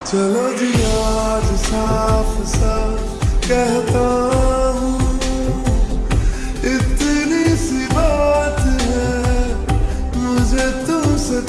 चलो जी आज साफ़ साफ़ कहता हूँ। इतनी सी बात है मुझे तुमसे